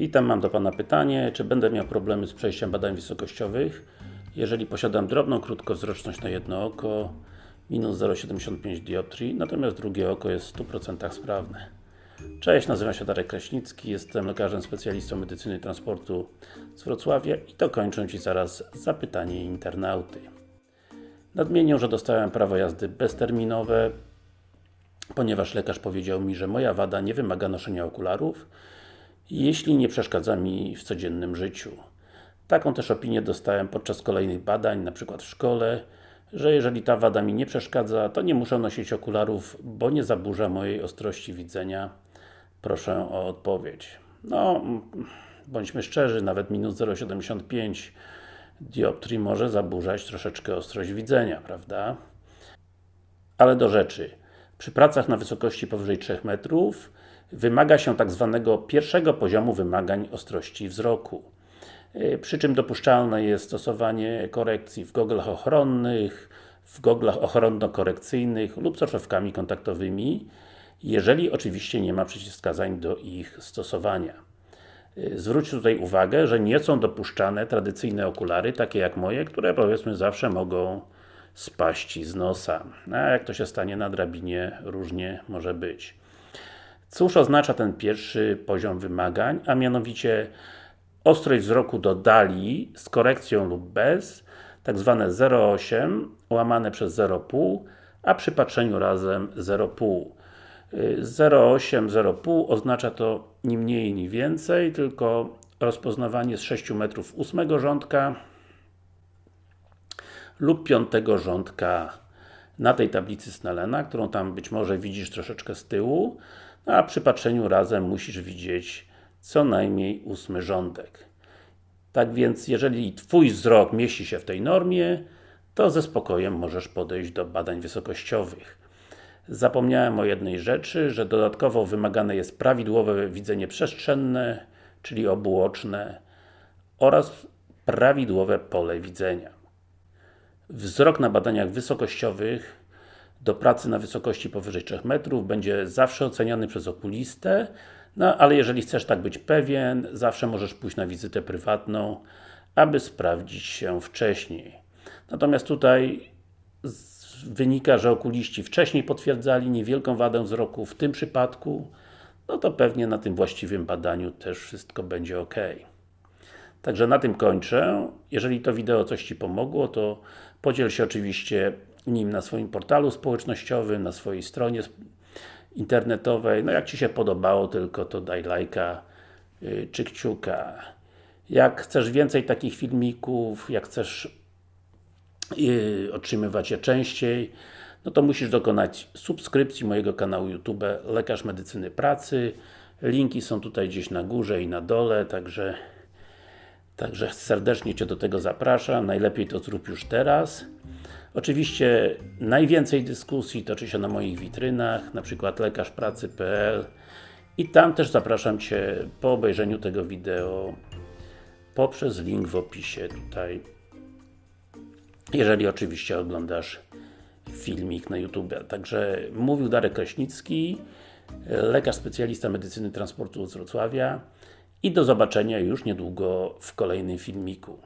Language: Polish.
Witam, mam do Pana pytanie, czy będę miał problemy z przejściem badań wysokościowych, jeżeli posiadam drobną krótkowzroczność na jedno oko, minus 0,75 dioptrii, natomiast drugie oko jest w 100% sprawne. Cześć, nazywam się Darek Kraśnicki, jestem lekarzem specjalistą medycyny transportu z Wrocławia i to kończę Ci zaraz zapytanie internauty. Nadmienię, że dostałem prawo jazdy bezterminowe, ponieważ lekarz powiedział mi, że moja wada nie wymaga noszenia okularów, jeśli nie przeszkadza mi w codziennym życiu. Taką też opinię dostałem podczas kolejnych badań, na przykład w szkole, że jeżeli ta wada mi nie przeszkadza, to nie muszę nosić okularów, bo nie zaburza mojej ostrości widzenia. Proszę o odpowiedź. No, bądźmy szczerzy, nawet minus 0,75 dioptrii może zaburzać troszeczkę ostrość widzenia, prawda? Ale do rzeczy. Przy pracach na wysokości powyżej 3 metrów wymaga się tak zwanego pierwszego poziomu wymagań ostrości wzroku. Y, przy czym dopuszczalne jest stosowanie korekcji w goglach ochronnych, w goglach ochronno-korekcyjnych lub soczewkami kontaktowymi, jeżeli oczywiście nie ma przeciwwskazań do ich stosowania. Y, zwróć tutaj uwagę, że nie są dopuszczane tradycyjne okulary, takie jak moje, które powiedzmy zawsze mogą spaść z nosa. A jak to się stanie na drabinie, różnie może być. Cóż oznacza ten pierwszy poziom wymagań, a mianowicie ostrość wzroku do dali z korekcją lub bez, tak zwane 0,8 łamane przez 0,5, a przy patrzeniu razem 0,5. 0,8, 0,5 oznacza to ni mniej, ni więcej, tylko rozpoznawanie z 6 metrów 8 rządka lub 5 rządka na tej tablicy Snellena, którą tam być może widzisz troszeczkę z tyłu, a przy patrzeniu razem musisz widzieć co najmniej ósmy rządek. Tak więc, jeżeli Twój wzrok mieści się w tej normie, to ze spokojem możesz podejść do badań wysokościowych. Zapomniałem o jednej rzeczy, że dodatkowo wymagane jest prawidłowe widzenie przestrzenne, czyli obuoczne oraz prawidłowe pole widzenia. Wzrok na badaniach wysokościowych do pracy na wysokości powyżej 3 metrów będzie zawsze oceniany przez okulistę, no ale jeżeli chcesz tak być pewien, zawsze możesz pójść na wizytę prywatną, aby sprawdzić się wcześniej. Natomiast tutaj wynika, że okuliści wcześniej potwierdzali niewielką wadę wzroku w tym przypadku, no to pewnie na tym właściwym badaniu też wszystko będzie ok. Także na tym kończę. Jeżeli to wideo coś Ci pomogło, to podziel się oczywiście nim na swoim portalu społecznościowym, na swojej stronie internetowej. No jak Ci się podobało tylko, to daj lajka yy, czy kciuka. Jak chcesz więcej takich filmików, jak chcesz yy, otrzymywać je częściej, no to musisz dokonać subskrypcji mojego kanału YouTube Lekarz Medycyny Pracy. Linki są tutaj gdzieś na górze i na dole, także Także serdecznie Cię do tego zapraszam. Najlepiej to zrób już teraz. Oczywiście najwięcej dyskusji toczy się na moich witrynach, na przykład lekarzpracy.pl i tam też zapraszam Cię po obejrzeniu tego wideo poprzez link w opisie tutaj jeżeli oczywiście oglądasz filmik na YouTube. Także mówił Darek Kraśnicki, lekarz specjalista medycyny transportu z Wrocławia i do zobaczenia już niedługo w kolejnym filmiku.